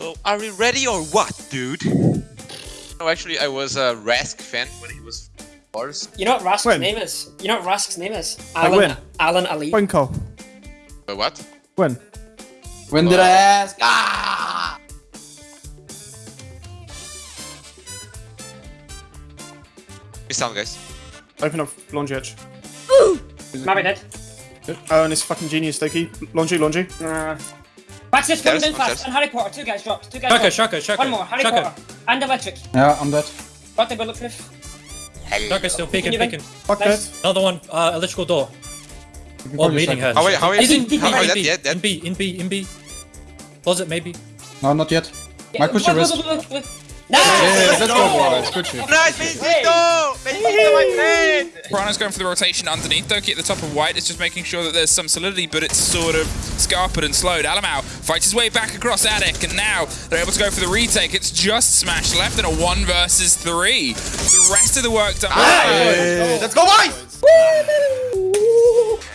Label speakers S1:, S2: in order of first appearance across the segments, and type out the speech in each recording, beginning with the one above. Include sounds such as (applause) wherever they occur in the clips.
S1: Oh, are we ready or what, dude? No, actually, I was a Rask fan when he was first.
S2: You know what Rask's
S3: When?
S2: name is? You know what Rask's name is?
S3: Like
S2: Alan,
S3: when?
S2: Alan Ali.
S3: When, Cole?
S1: Uh, what?
S3: When?
S4: When did I ask? Ah!
S1: Miss sound, guys.
S3: Open up laundry edge.
S2: Maybe dead.
S3: Oh, and it's fucking genius, Doki. Laundry, laundry.
S2: Uh, Back this coming
S1: Stairs,
S2: in fast.
S1: upstairs.
S2: And Harry Potter. Two guys dropped. Two guys
S5: Shaka,
S2: dropped.
S5: Shaka, Shaka.
S2: One more. Harry
S5: Shaka.
S2: Potter. And electric.
S4: Yeah, I'm dead.
S2: Got the bulletproof.
S5: Shaka still peeking,
S2: Can
S5: peeking.
S3: Fuck
S2: Nice.
S3: that.
S5: Another one, uh, electrical door.
S4: You can
S5: Oh, meeting
S4: second.
S5: hatch.
S1: How are you? How are
S2: Is
S1: you?
S2: it-
S1: How are you?
S5: in, B,
S1: dead,
S5: in. B, in B, in B. Closet, maybe.
S4: No, not yet. Might push
S2: Look,
S4: your
S2: Nice!
S4: Yeah, let's go, boys. Good shit.
S1: Nice, Benito! Benito, my friend!
S6: Prano's going for the rotation underneath. Doki at the top of white It's just making sure that there's some solidity, but it's sort of scarpered and slowed. Alem4o fights his way back across Attic, and now they're able to go for the retake. It's just Smash left in a one versus three. The rest of the work done.
S1: Let's go, boys!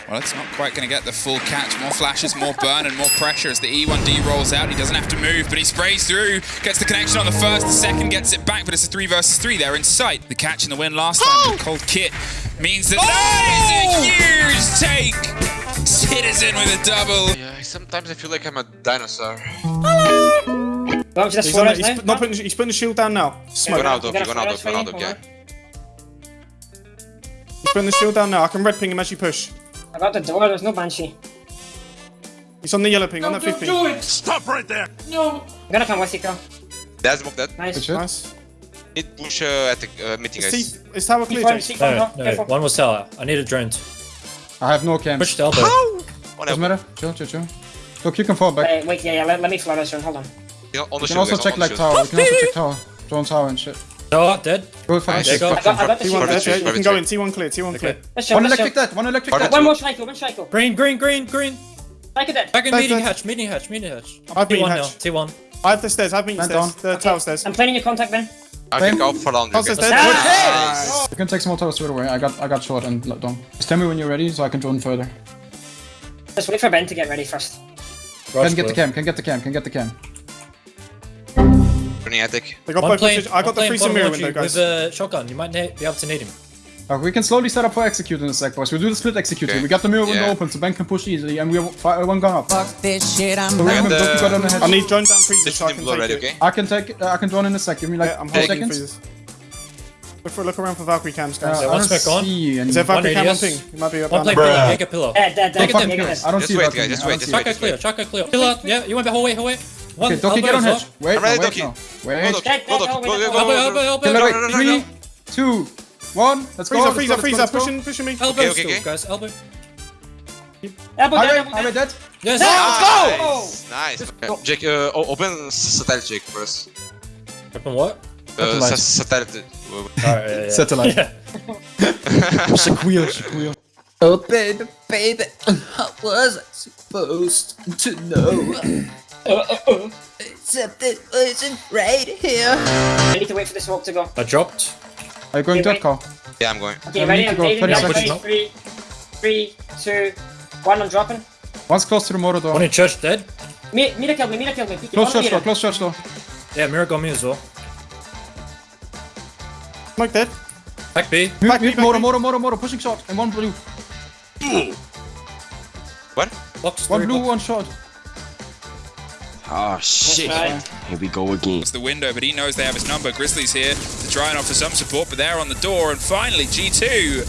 S6: Well, it's not quite going to get the full catch. More flashes, more burn, and more pressure as the E1D rolls out. He doesn't have to move, but he sprays through. Gets the connection on the first, the second gets it back, but it's a three versus three. They're in sight. The catch and the win last time, the oh! cold kit, means that that is a oh! huge take. Citizen with a double.
S1: Yeah, sometimes I feel like I'm a dinosaur.
S2: Well, just
S3: He's, on the,
S2: Suarez
S3: he's, put- not putting, he's putting the shield down now. Smoke.
S1: Go now,
S2: You
S1: Doki,
S2: got a
S1: go now,
S2: flash
S1: Doki, go now,
S2: for
S1: Doki,
S2: you?
S1: yeah.
S3: He's putting the shield down now. I can red ping him as you push.
S2: I got the door. There's no banshee.
S3: He's on the yellow ping, on that 15.
S2: I'm gonna come with you, Carl.
S1: That's smoke dead.
S2: Nice.
S4: Good shit.
S3: Nice.
S1: Need push uh, at the uh, meeting,
S3: Is,
S1: guys.
S3: T- is tower clear,
S2: Front,
S3: Jake?
S2: seat front
S5: No, no,
S2: Careful.
S5: one was tower. I need a drone.
S4: I have no cam.
S5: Push the elbow.
S1: One
S4: Doesn't
S1: elbow.
S4: matter. Chill, chill, chill. Look, you can fall back.
S2: Wait, wait, yeah, yeah, let, let me flourish here. Hold on.
S1: You know, on the
S4: You can
S1: shield,
S4: also
S1: guys,
S4: check like tower.
S1: shield.
S4: You can also check (laughs) tower. Drone tower and shit.
S5: Tower, dead.
S4: Go fast.
S5: There you.
S2: I got, I got the
S3: T1
S2: shield.
S3: dead,
S2: Let's
S3: yeah.
S2: shoot.
S3: You can go in. T1 clear, T1 clear.
S2: Let's.
S4: One
S2: Let's
S4: electric dead. One electric dead.
S2: One more cycle. One cycle.
S5: Green, green, green, green.
S2: Cycle dead.
S5: Back in
S3: Dead,
S5: meeting
S3: dead.
S5: hatch, meeting hatch, meeting hatch.
S3: I've been hatch.
S5: T1.
S3: I have the stairs, I have been
S4: Man
S3: stairs.
S4: down.
S3: The tower stairs.
S2: I'm planning your contact, Ben.
S1: I can go for laundry,
S3: Tower stairs dead.
S2: Nice.
S4: You can take small tower straight away. I got I got short and let down. Just tell me when you're ready so I can drone further.
S2: Just wait for Ben to get ready first.
S5: Rush
S4: Can get the cam. Can get the cam. Can get the cam.
S1: Running attic.
S3: They got
S5: One
S3: both
S5: plane.
S3: I got the
S5: plane,
S3: freezing mirror window, guys.
S5: With a shotgun, you might be able to nade him.
S4: Uh, we can slowly set up for execute in a sec, boys. We do the split execute.
S1: Okay.
S4: We got the mirror window
S1: Yeah.
S4: open so Ben can push easily, and we have one gun up.
S7: Fuck this shit, I'm
S4: remember,
S1: And,
S4: Doki got on the
S1: uh,
S4: head.
S3: I need drone down freezer
S1: This
S3: so I can take
S1: ready,
S3: it.
S1: okay?
S4: I can take. Uh, I can drone in a sec. Give me like
S3: Yeah, I'm
S4: two seconds.
S3: freezers. Look, for, look around for Valkyrie cams,
S4: Uh,
S3: guys.
S5: Yeah,
S4: I
S5: one
S4: don't
S5: spec on.
S4: see. And
S3: Is there Valkyrie cam on
S5: radius.
S3: ping? You might be up
S5: One
S3: down
S5: plane
S3: there.
S5: pillar.
S4: Don't fucking
S2: Take
S4: kill
S2: it.
S4: it. I don't
S1: Just
S4: see
S1: wait,
S4: Valkyrie.
S1: just wait,
S4: don't
S1: just
S4: see
S1: wait.
S5: Chaka clear, Chaka clear. Pillar, yeah, you went back, hallway, hallway. One,
S4: Okay, Doki, get on
S5: elbow
S4: hedge. Wait,
S1: I'm ready,
S4: no, wait,
S1: Doki.
S4: no.
S1: Go,
S4: Wait.
S1: Doki.
S2: Dead,
S1: Go, Doki. Go, go, go,
S5: Elbow,
S1: go,
S5: elbow,
S1: go.
S5: elbow.
S4: Kill wait.
S1: no, no, no,
S4: Three,
S1: no.
S4: two, one. Let's go.
S3: Freezer,
S4: let's
S3: freezer,
S4: go, let's
S3: freezer.
S4: go, let's.
S3: Pushing, pushing me.
S5: Elbow
S1: Okay, okay,
S5: still,
S1: okay.
S5: guys, elbow.
S2: Elbow dead,
S4: Highway,
S2: elbow
S4: highway
S2: dead.
S4: dead.
S5: Yes.
S1: Nice! Nice. Okay, Jake, uh, open satellite, Jake, for us.
S5: Open what?
S1: Uh,
S4: Satellite.
S1: satellite.
S5: Alright, yeah, yeah.
S4: Satellite.
S5: Yeah. (laughs)
S4: Shaquille, Shaquille.
S7: Oh baby, baby, how was I supposed to know? Except it wasn't right here.
S2: I need to wait for this smoke to go.
S5: I dropped.
S4: Are you going
S2: Okay,
S4: dead,
S2: wait.
S4: Carl?
S1: Yeah, I'm going.
S2: Okay,
S4: Yeah,
S2: ready?
S4: need to
S2: I'm
S4: go
S2: taking
S4: 30
S2: guys.
S4: seconds.
S2: Ready? Three, three, two, one. I'm dropping.
S4: One's close to the motor door.
S5: One in church dead.
S2: Mi- Mira kill me, Mira kill me. Peek it.
S4: Close
S2: One
S4: church door, close church door.
S5: Yeah, mirror got me as well.
S3: Smoke dead.
S5: Back B.
S4: Mute,
S3: Back,
S4: mute,
S3: back,
S4: motor,
S3: back.
S4: motor, motor, motor, pushing shot. And one blue.
S1: What?
S5: Box,
S4: One blue,
S5: box.
S4: one shot.
S8: Oh shit. Here we go again.
S6: It's the window, but he knows they have his number. Grizzlies here to try and offer some support, but they're on the door. And finally, G2,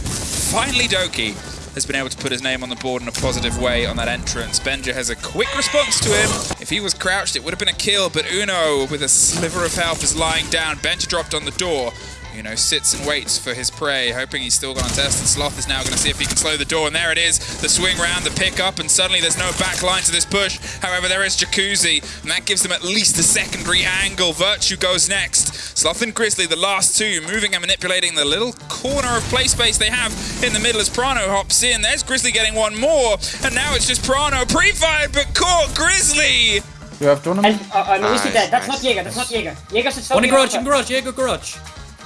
S6: finally Doki has been able to put his name on the board in a positive way on that entrance. Benja has a quick response to him. If he was crouched, it would have been a kill, but Uno, with a sliver of health, is lying down. Benja dropped on the door. Uno sits and waits for his prey, hoping he's still going to test, and Sloth is now going to see if he can slow the door, and there it is, the swing round, the pickup, and suddenly there's no back line to this push. However, there is Jacuzzi, and that gives them at least a secondary angle. Virtue goes next. Sloth and Grizzly, the last two, moving and manipulating the little corner of play space they have in the middle as Prano hops in. There's Grizzly getting one more, and now it's just Prano pre-fired, but caught Grizzly!
S4: You have drone on
S2: And
S4: me?
S2: uh, uh, Luigi
S1: Nice,
S2: dead. That's
S1: nice.
S2: not Jaeger. That's not Jaeger. Jaeger should still
S5: One in
S2: be
S5: garage,
S2: on
S5: in
S2: top.
S5: garage, Jaeger garage.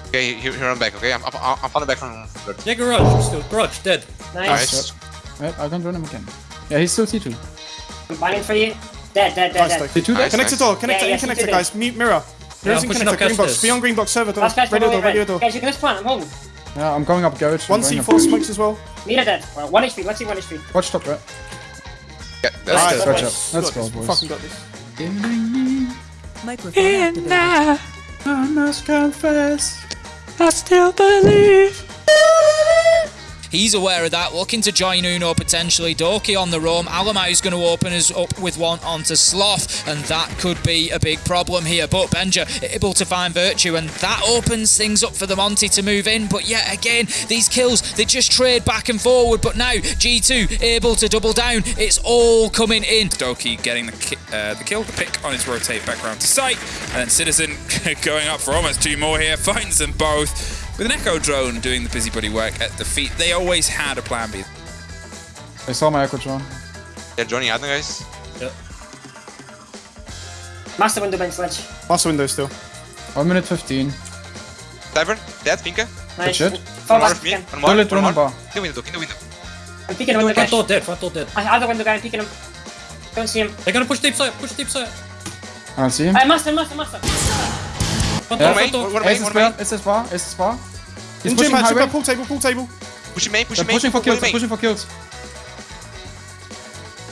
S1: Okay, here, here I'm back, okay? I'm, I'm, I'm falling back from third.
S5: Jaeger garage, still garage, dead.
S2: Nice.
S1: Nice.
S4: Wait, I can drone him again. Yeah, he's still T2.
S2: I'm banning for you. Dead, dead, dead,
S3: Nice,
S2: dead.
S3: Doki.
S4: The two
S1: Nice,
S4: days?
S3: Connect it all, connect
S2: Yeah,
S3: it,
S2: yeah,
S3: in connector,
S2: she
S3: guys. Mute mirror. Mirror's in connector, green box.
S5: stairs.
S3: Be on green box, server door.
S2: Last guy's
S3: Radio
S2: probably
S3: door, radio door.
S2: Guys, you can just plant, I'm holding.
S4: Yeah, I'm going up garage. I'm
S3: One
S4: going up
S3: C4
S4: garage.
S3: smokes as well.
S2: Mira dead. Well, 1 HP, let's see 1 HP.
S4: Watch top, right?
S1: Yeah,
S3: Nice.
S1: that's good.
S4: Watch
S3: Got
S4: up.
S3: this,
S4: Let's
S3: got
S4: go,
S3: this,
S4: boys.
S3: Fucking got this.
S8: Microphone activated.
S4: I must confess. I still believe.
S9: He's aware of that, looking to join Uno potentially. Doki on the roam. Alem4o's going to open us up with one onto Sloth, and that could be a big problem here. But Benja able to find Virtue, and that opens things up for the Monty to move in. But yet again, these kills, they just trade back and forward. But now, G2 able to double down. It's all coming in.
S6: Doki getting the, ki- uh, the kill, the pick on his rotate back round to sight, and then Citizen (laughs) going up for almost two more here, finds them both. With an Echo drone doing the busybody work at the feet, they always had a plan B.
S4: I saw my echo drone.
S1: They're joining out now, guys.
S2: Master window bench ledge.
S3: Master window still.
S4: 1 minute 15.
S1: Tyburn, dead, Finka.
S2: Nice.
S4: shit.
S2: Fall
S1: One more
S2: back
S1: of me.
S2: again.
S1: One more.
S4: Toilet
S1: One
S4: drone
S1: more.
S4: bar.
S1: In the window, in the window.
S2: I'm peeking the window,
S5: Front door
S2: guys.
S5: dead, front door dead.
S2: I other window guy, I'm peeking him. Don't see him.
S5: They're gonna push deep side, push deep side.
S4: I don't see him.
S2: Hey, master, master, master.
S5: Front
S4: Yeah.
S5: Door,
S1: One
S5: front
S1: main,
S5: door.
S1: one
S4: Ace
S1: main,
S4: is
S1: one
S4: bar,
S1: main.
S4: Ace is bar, Ace is bar. He's
S3: In
S4: pushing
S3: gym, match,
S4: highway.
S3: pool table, pool table.
S1: Push him main, push main.
S4: pushing for kills,
S1: him
S4: they're
S1: main.
S4: pushing for kills.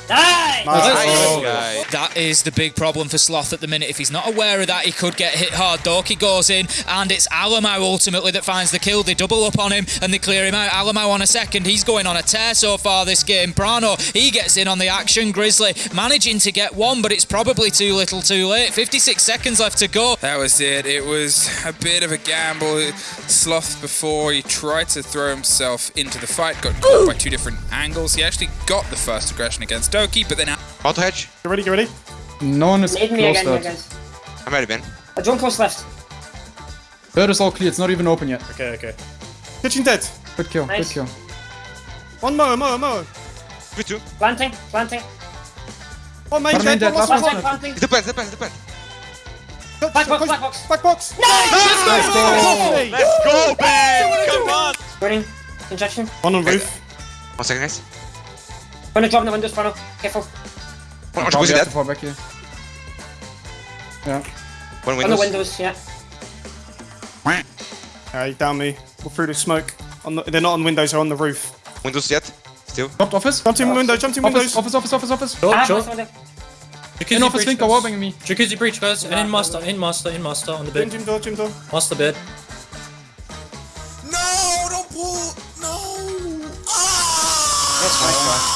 S2: Nice!
S3: Nice.
S1: Nice, guy.
S9: That is the big problem for Sloth at the minute. If he's not aware of that, he could get hit hard. Doki goes in, and it's Alem4o ultimately that finds the kill. They double up on him, and they clear him out. Alem4o on a second. He's going on a tear so far this game. Prano, he gets in on the action. Grizzly managing to get one, but it's probably too little too late. 56 seconds left to go.
S6: That was it. It was a bit of a gamble. Sloth before he tried to throw himself into the fight, got caught by two different angles. He actually got the first aggression against Doki, but then now.
S1: Auto hedge.
S3: Get ready, get ready.
S4: No one is
S2: Need me again,
S4: to
S2: guys.
S1: I'm ready, Ben.
S2: A drone close left.
S4: Third is all clear, it's not even open yet.
S5: Okay, okay.
S3: Kitchen dead.
S4: Good kill,
S2: Nice.
S4: good kill.
S3: One more, more, more.
S1: Two, two.
S2: Planting, planting.
S3: One main
S4: One main
S3: dead,
S4: dead,
S3: one
S4: last
S3: last
S2: Last
S4: one.
S2: one, planting.
S1: It depends, depends, depends.
S2: Black box, black box.
S3: Back box.
S2: Nice!
S3: Hey.
S1: Let's go, Ben! Come on!
S2: Running. Injection.
S3: One on roof.
S1: One second, guys.
S2: Gonna drop in the windows, Brano. Careful.
S1: One, one
S4: Probably
S1: jacuzzi
S4: have
S1: dead.
S4: fall back here. Yeah.
S1: One
S2: On the
S1: windows.
S2: windows, yeah.
S3: Alright, down me. We're through the smoke. On the, they're not on windows, they're on the roof.
S1: Windows yet. Still.
S4: Dropped office.
S3: Jump to window, jump to windows.
S4: Office, office, office, office, office.
S5: Short,
S2: I have
S5: short.
S2: master window.
S5: Jacuzzi
S4: In office,
S5: breach,
S4: Finka
S5: guys.
S4: warping me.
S5: Jacuzzi breach, guys. And in master, in master, in master on the
S3: Gym,
S5: bed.
S3: gym door, gym door.
S5: Master bed.
S7: No, don't pull. No. Ah!
S2: Yes,